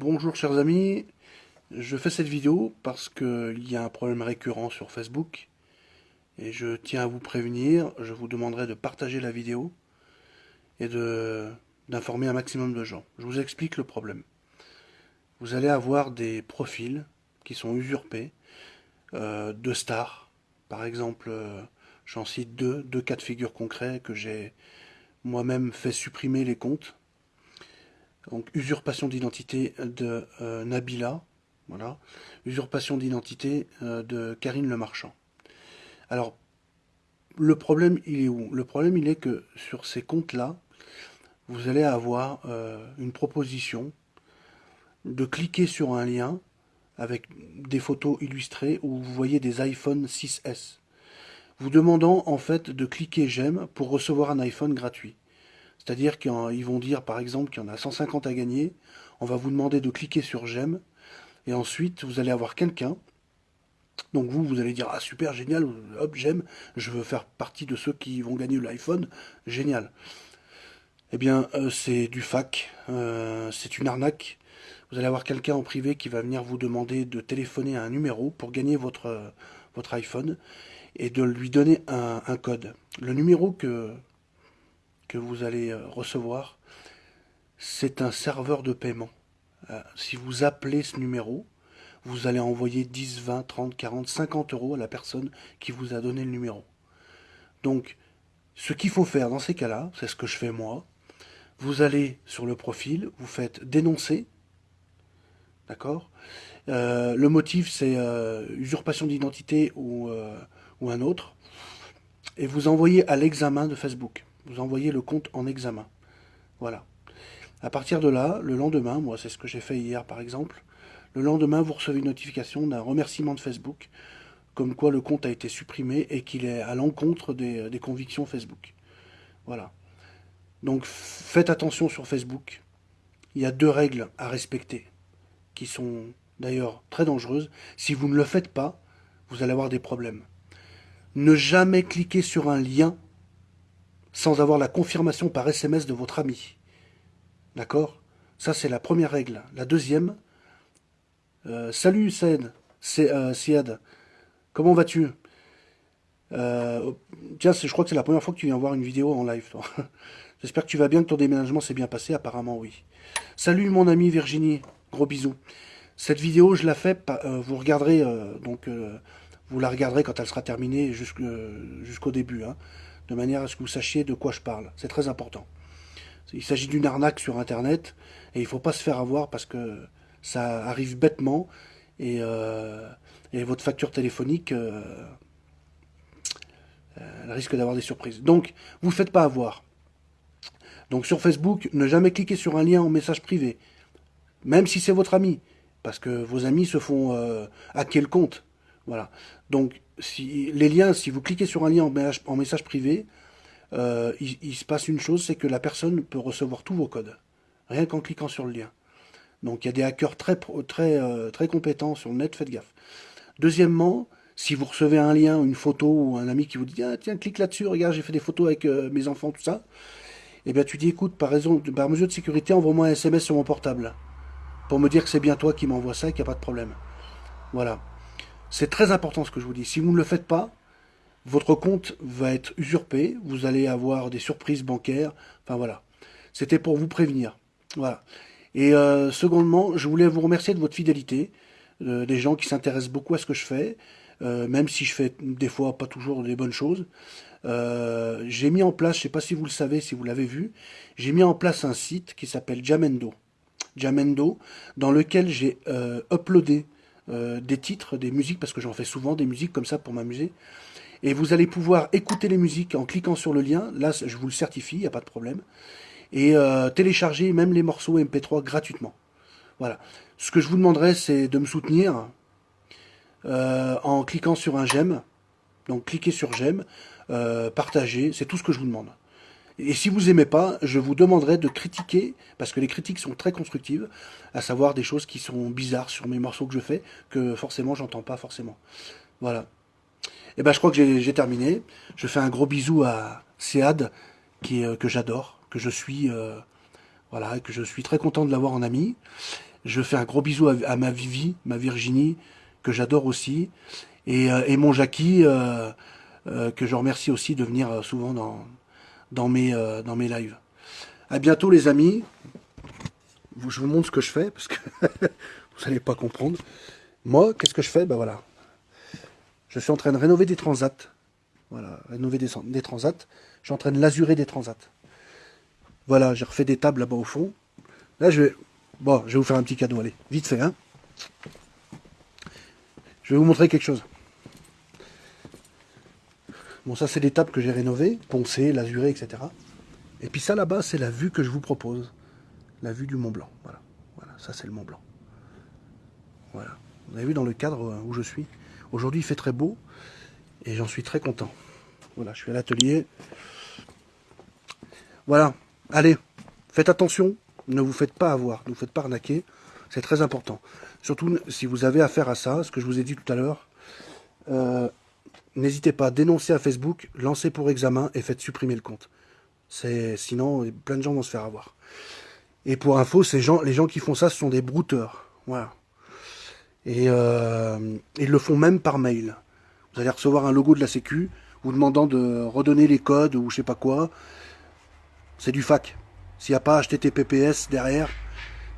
Bonjour chers amis, je fais cette vidéo parce qu'il y a un problème récurrent sur Facebook et je tiens à vous prévenir, je vous demanderai de partager la vidéo et d'informer un maximum de gens. Je vous explique le problème. Vous allez avoir des profils qui sont usurpés euh, de stars. Par exemple, euh, j'en cite deux, deux cas de figure concrets que j'ai moi-même fait supprimer les comptes donc usurpation d'identité de euh, Nabila, voilà, usurpation d'identité euh, de Karine Le Marchand. Alors, le problème, il est où? Le problème, il est que sur ces comptes-là, vous allez avoir euh, une proposition de cliquer sur un lien avec des photos illustrées où vous voyez des iPhone 6S. Vous demandant en fait de cliquer j'aime pour recevoir un iPhone gratuit. C'est-à-dire qu'ils vont dire, par exemple, qu'il y en a 150 à gagner. On va vous demander de cliquer sur j'aime. Et ensuite, vous allez avoir quelqu'un. Donc vous, vous allez dire, ah super, génial, hop, j'aime, je veux faire partie de ceux qui vont gagner l'iPhone, génial. Eh bien, euh, c'est du fac, euh, c'est une arnaque. Vous allez avoir quelqu'un en privé qui va venir vous demander de téléphoner à un numéro pour gagner votre, votre iPhone et de lui donner un, un code. Le numéro que, que vous allez euh, recevoir, c'est un serveur de paiement. Euh, si vous appelez ce numéro, vous allez envoyer 10, 20, 30, 40, 50 euros à la personne qui vous a donné le numéro. Donc, ce qu'il faut faire dans ces cas-là, c'est ce que je fais moi, vous allez sur le profil, vous faites dénoncer, d'accord? Euh, Le motif, c'est usurpation d'identité ou, ou un autre, et vous envoyez à l'examen de Facebook vous envoyez le compte en examen. Voilà. À partir de là, le lendemain, moi c'est ce que j'ai fait hier par exemple, le lendemain vous recevez une notification d'un remerciement de Facebook, comme quoi le compte a été supprimé et qu'il est à l'encontre des, des, convictions Facebook. Voilà. Donc faites attention sur Facebook. Il y a deux règles à respecter, qui sont d'ailleurs très dangereuses. Si vous ne le faites pas, vous allez avoir des problèmes. Ne jamais cliquer sur un lien sans avoir la confirmation par SMS de votre ami. D'accord? Ça, c'est la première règle. La deuxième, euh, salut Saïd, c'est euh, comment vas-tu? Euh, Tiens, je crois que c'est la première fois que tu viens voir une vidéo en live. J'espère que tu vas bien, que ton déménagement s'est bien passé, apparemment oui. Salut mon ami Virginie, gros bisous. Cette vidéo, je la fais, vous regarderez, donc vous la regarderez quand elle sera terminée jusqu'au début. Hein de manière à ce que vous sachiez de quoi je parle. C'est très important. Il s'agit d'une arnaque sur Internet, et il ne faut pas se faire avoir parce que ça arrive bêtement, et, euh, votre facture téléphonique euh, elle risque d'avoir des surprises. Donc, vous ne faites pas avoir. Donc sur Facebook, ne jamais cliquer sur un lien en message privé, même si c'est votre ami, parce que vos amis se font euh, hacker le compte. Voilà. Donc, si, les liens, si vous cliquez sur un lien en message, privé, euh, il, se passe une chose, c'est que la personne peut recevoir tous vos codes, rien qu'en cliquant sur le lien. Donc, il y a des hackers très, très, euh, très compétents sur le net, faites gaffe. Deuxièmement, si vous recevez un lien, une photo, ou un ami qui vous dit ah, tiens, clique là-dessus, regarde, j'ai fait des photos avec euh, mes enfants, tout ça », eh bien, tu dis « écoute, par, raison, par mesure de sécurité, envoie-moi un SMS sur mon portable, pour me dire que c'est bien toi qui m'envoie ça et qu'il n'y a pas de problème. » Voilà. C'est très important ce que je vous dis. Si vous ne le faites pas, votre compte va être usurpé, vous allez avoir des surprises bancaires, enfin voilà. C'était pour vous prévenir. Voilà. Et euh, secondement, je voulais vous remercier de votre fidélité, euh, des gens qui s'intéressent beaucoup à ce que je fais, euh, même si je fais des fois pas toujours des bonnes choses. j'ai mis en place, je ne sais pas si vous le savez, si vous l'avez vu, j'ai mis en place un site qui s'appelle Jamendo. Jamendo, dans lequel j'ai uploadé euh, des titres, des musiques, parce que j'en fais souvent des musiques comme ça pour m'amuser. Et vous allez pouvoir écouter les musiques en cliquant sur le lien. Là, je vous le certifie, il n'y a pas de problème. Et euh, télécharger même les morceaux MP3 gratuitement. Voilà. Ce que je vous demanderai, c'est de me soutenir euh, en cliquant sur un j'aime. Donc cliquez sur j'aime, partagez, c'est tout ce que je vous demande. Et si vous aimez pas, je vous demanderai de critiquer, parce que les critiques sont très constructives, à savoir des choses qui sont bizarres sur mes morceaux que je fais, que forcément j'entends pas forcément. Voilà. Et eh ben je crois que j'ai terminé. Je fais un gros bisou à Sead, qui, euh, que j'adore, que je suis, euh, voilà, que je suis très content de l'avoir en ami. Je fais un gros bisou à, ma Vivi, ma Virginie, que j'adore aussi. Et, et, mon Jackie, que je remercie aussi de venir souvent dans, dans, mes, dans mes lives. À bientôt les amis. Je vous montre ce que je fais, parce que vous n'allez pas comprendre. Moi, qu'est-ce que je fais? Ben voilà. Je suis en train de rénover des transats. Voilà, rénover des, transats. Je suis en train de des transats. Voilà, j'ai refait des tables là-bas au fond. Là, je vais... Bon, je vais vous faire un petit cadeau, allez, vite fait, hein. Je vais vous montrer quelque chose. Bon, ça, c'est tables que j'ai rénovées, poncées, lasurées, etc. Et puis ça, là-bas, c'est la vue que je vous propose. La vue du Mont Blanc. Voilà, voilà ça, c'est le Mont Blanc. Voilà. Vous avez vu dans le cadre où je suis. Aujourd'hui, il fait très beau et j'en suis très content. Voilà, je suis à l'atelier. Voilà, allez, faites attention, ne vous faites pas avoir, ne vous faites pas arnaquer, c'est très important. Surtout si vous avez affaire à ça, ce que je vous ai dit tout à l'heure, euh, n'hésitez pas à dénoncer à Facebook, lancez pour examen et faites supprimer le compte. Sinon, plein de gens vont se faire avoir. Et pour info, les gens qui font ça, ce sont des brouteurs. Voilà. Et euh, ils le font même par mail. Vous allez recevoir un logo de la Sécu, vous demandant de redonner les codes ou je sais pas quoi. C'est du fac. S'il n'y a pas HTTPS derrière,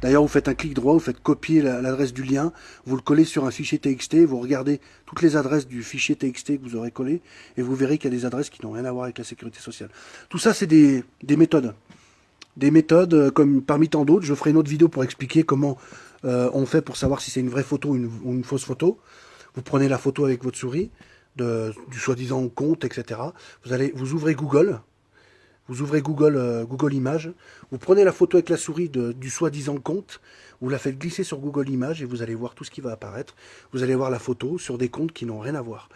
d'ailleurs vous faites un clic droit, vous faites copier l'adresse du lien, vous le collez sur un fichier TXT, vous regardez toutes les adresses du fichier TXT que vous aurez collé, et vous verrez qu'il y a des adresses qui n'ont rien à voir avec la sécurité sociale. Tout ça, c'est des, méthodes. Des méthodes, euh, comme parmi tant d'autres, je ferai une autre vidéo pour expliquer comment euh, on fait pour savoir si c'est une vraie photo ou une, fausse photo. Vous prenez la photo avec votre souris, du soi-disant compte, etc. Vous, allez, vous ouvrez Google, vous ouvrez Google, euh, Google Images, vous prenez la photo avec la souris du soi-disant compte, vous la faites glisser sur Google Images et vous allez voir tout ce qui va apparaître. Vous allez voir la photo sur des comptes qui n'ont rien à voir.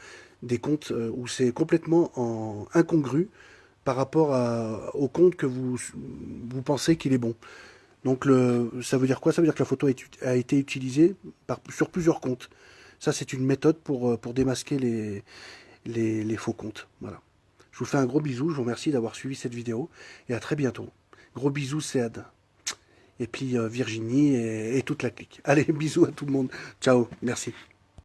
Des comptes euh, où c'est complètement en incongru par rapport au compte que vous, pensez qu'il est bon. Donc le, ça veut dire quoi? Ça veut dire que la photo a été utilisée sur plusieurs comptes. Ça, c'est une méthode pour, euh, démasquer les, les, faux comptes. Voilà. Je vous fais un gros bisou, je vous remercie d'avoir suivi cette vidéo, et à très bientôt. Gros bisous, Céad. Et puis euh, Virginie et toute la clique. Allez, bisous à tout le monde. Ciao, merci.